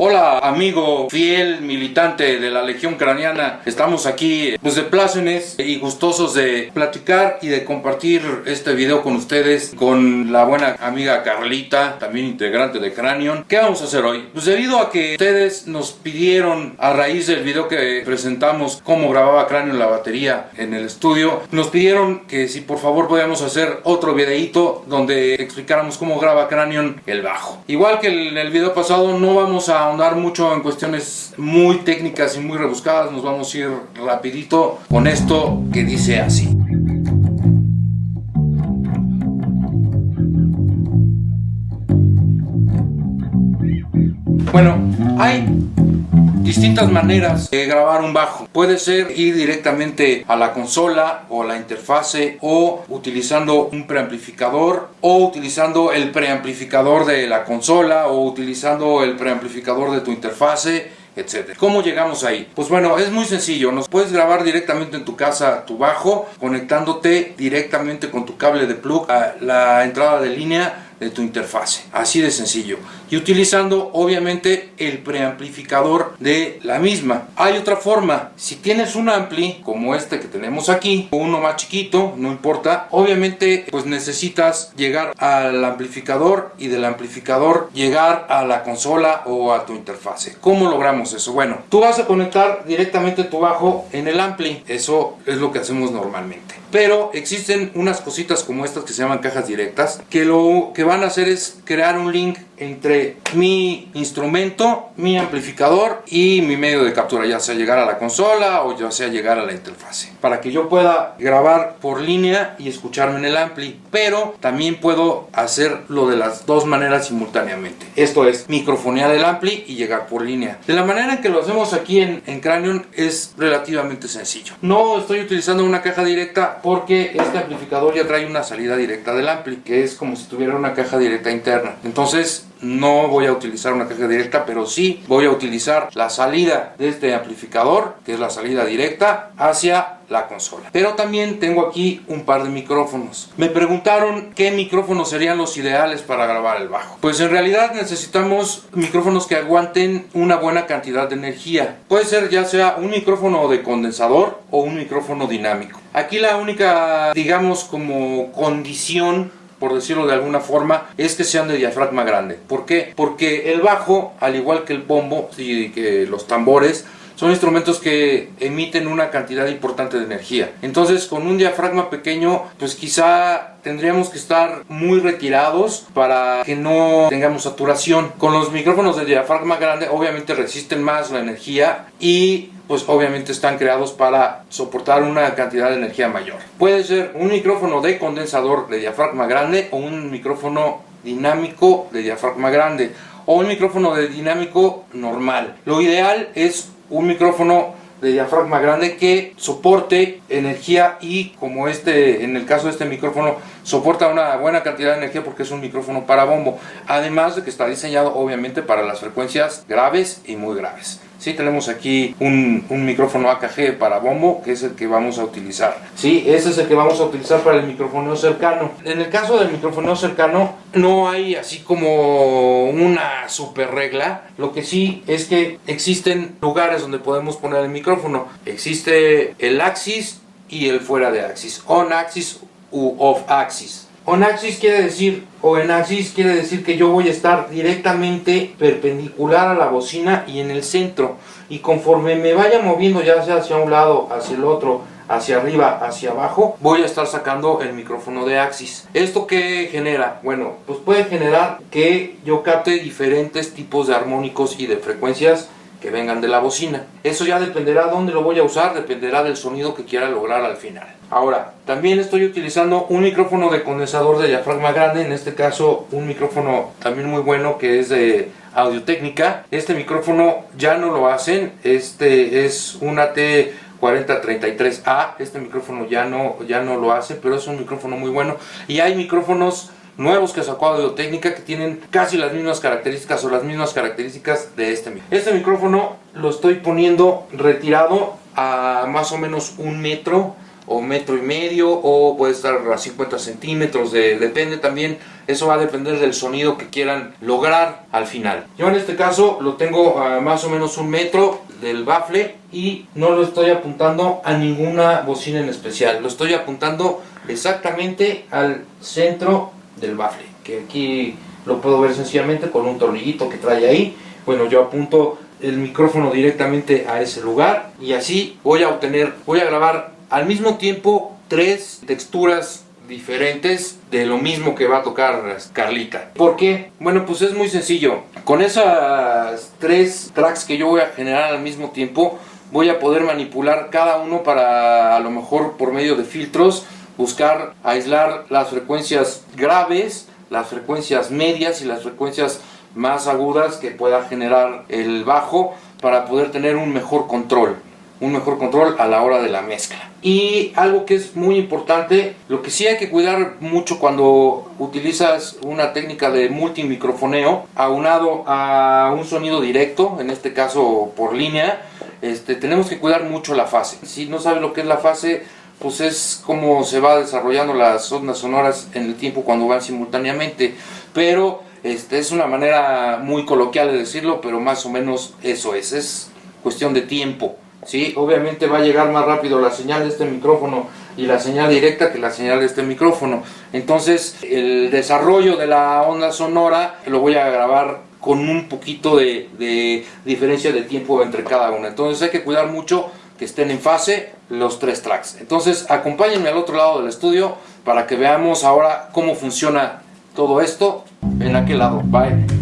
Hola amigo fiel militante de la Legión Craniana, estamos aquí pues de plácemes y gustosos de platicar y de compartir este video con ustedes con la buena amiga Carlita, también integrante de Cranion. ¿Qué vamos a hacer hoy? Pues debido a que ustedes nos pidieron a raíz del video que presentamos cómo grababa Cranion la batería en el estudio, nos pidieron que si por favor podíamos hacer otro videito donde explicáramos cómo graba Cranion el bajo. Igual que en el video pasado no vamos a ahondar mucho en cuestiones muy técnicas y muy rebuscadas, nos vamos a ir rapidito con esto que dice así. Bueno, hay distintas maneras de grabar un bajo. Puede ser ir directamente a la consola o la interfase o utilizando un preamplificador o utilizando el preamplificador de la consola o utilizando el preamplificador de tu interfase etcétera. ¿Cómo llegamos ahí? Pues bueno, es muy sencillo. Nos puedes grabar directamente en tu casa tu bajo, conectándote directamente con tu cable de plug a la entrada de línea de tu interfase. Así de sencillo. Y utilizando obviamente el preamplificador de la misma. Hay otra forma. Si tienes un ampli como este que tenemos aquí, o uno más chiquito, no importa. Obviamente pues necesitas llegar al amplificador y del amplificador llegar a la consola o a tu interfase. ¿Cómo logramos eso? Bueno, tú vas a conectar directamente tu bajo en el ampli. Eso es lo que hacemos normalmente. Pero existen unas cositas como estas que se llaman cajas directas que lo que van a hacer es crear un link entre mi instrumento, mi amplificador y mi medio de captura, ya sea llegar a la consola o ya sea llegar a la interfase. Para que yo pueda grabar por línea y escucharme en el ampli, pero también puedo hacerlo de las dos maneras simultáneamente. Esto es microfonear el ampli y llegar por línea. De la manera en que lo hacemos aquí en, en Cranion es relativamente sencillo. No estoy utilizando una caja directa porque este amplificador ya trae una salida directa del ampli, que es como si tuviera una caja directa interna. Entonces no voy a utilizar una caja directa, pero sí voy a utilizar la salida de este amplificador, que es la salida directa, hacia la consola. Pero también tengo aquí un par de micrófonos. Me preguntaron qué micrófonos serían los ideales para grabar el bajo. Pues en realidad necesitamos micrófonos que aguanten una buena cantidad de energía. Puede ser ya sea un micrófono de condensador o un micrófono dinámico. Aquí la única, digamos, como condición por decirlo de alguna forma, es que sean de diafragma grande. ¿Por qué? Porque el bajo, al igual que el bombo y que los tambores, son instrumentos que emiten una cantidad importante de energía. Entonces con un diafragma pequeño pues quizá tendríamos que estar muy retirados para que no tengamos saturación. Con los micrófonos de diafragma grande obviamente resisten más la energía y pues obviamente están creados para soportar una cantidad de energía mayor. Puede ser un micrófono de condensador de diafragma grande o un micrófono dinámico de diafragma grande o un micrófono de dinámico normal. Lo ideal es un micrófono de diafragma grande que soporte energía y como este en el caso de este micrófono soporta una buena cantidad de energía porque es un micrófono para bombo. Además de que está diseñado obviamente para las frecuencias graves y muy graves Sí, tenemos aquí un, micrófono AKG para bombo, que es el que vamos a utilizar. Sí, ese es el que vamos a utilizar para el micrófono cercano. En el caso del micrófono cercano, no hay así como una super regla. Lo que sí es que existen lugares donde podemos poner el micrófono. Existe el axis y el fuera de axis. On axis u off axis. On axis quiere decir, o en axis quiere decir que yo voy a estar directamente perpendicular a la bocina y en el centro. Y conforme me vaya moviendo ya sea hacia un lado, hacia el otro, hacia arriba, hacia abajo, voy a estar sacando el micrófono de axis. ¿Esto qué genera? Bueno, pues puede generar que yo capte diferentes tipos de armónicos y de frecuencias que vengan de la bocina. Eso ya dependerá de dónde lo voy a usar, dependerá del sonido que quiera lograr al final. Ahora, también estoy utilizando un micrófono de condensador de diafragma grande, en este caso un micrófono también muy bueno que es de Audio Técnica. Este micrófono ya no lo hacen, este es un AT 4033A, este micrófono ya no, ya no lo hace, pero es un micrófono muy bueno. Y hay micrófonos nuevos que sacó Audiotécnica que tienen casi las mismas características o las mismas características de este micrófono. Este micrófono lo estoy poniendo retirado a más o menos un metro o metro y medio o puede estar a 50 centímetros, de, depende también, eso va a depender del sonido que quieran lograr al final. Yo en este caso lo tengo a más o menos un metro del bafle y no lo estoy apuntando a ninguna bocina en especial, lo estoy apuntando exactamente al centro del bafle, que aquí lo puedo ver sencillamente con un tornillito que trae ahí. Bueno, yo apunto el micrófono directamente a ese lugar y así voy a obtener, voy a grabar al mismo tiempo tres texturas diferentes de lo mismo que va a tocar Carlita. ¿Por qué? Bueno, pues es muy sencillo. Con esas tres tracks que yo voy a generar al mismo tiempo, voy a poder manipular cada uno para a lo mejor por medio de filtros buscar aislar las frecuencias graves, las frecuencias medias y las frecuencias más agudas que pueda generar el bajo para poder tener un mejor control un mejor control a la hora de la mezcla. Y algo que es muy importante, lo que sí hay que cuidar mucho cuando utilizas una técnica de multimicrofoneo aunado a un sonido directo, en este caso por línea, este, tenemos que cuidar mucho la fase. Si no sabes lo que es la fase, pues es como se va desarrollando las ondas sonoras en el tiempo cuando van simultáneamente, pero este, es una manera muy coloquial de decirlo, pero más o menos eso es, es cuestión de tiempo. ¿Sí? Obviamente va a llegar más rápido la señal de este micrófono y la señal directa que la señal de este micrófono. Entonces el desarrollo de la onda sonora lo voy a grabar con un poquito de, diferencia de tiempo entre cada una. Entonces hay que cuidar mucho que estén en fase los tres tracks. Entonces acompáñenme al otro lado del estudio para que veamos ahora cómo funciona todo esto en aquel lado. Bye.